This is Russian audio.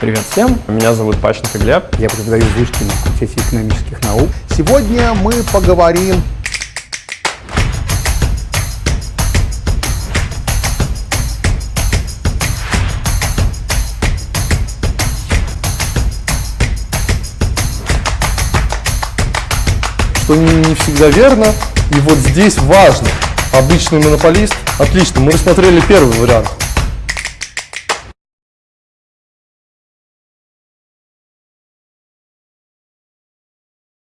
Привет всем, меня зовут Пащенко Глеб. Я преподаю в вышке на факультете экономических наук. Сегодня мы поговорим что не всегда верно, и вот здесь важно. Обычный монополист, отлично, мы рассмотрели первый вариант.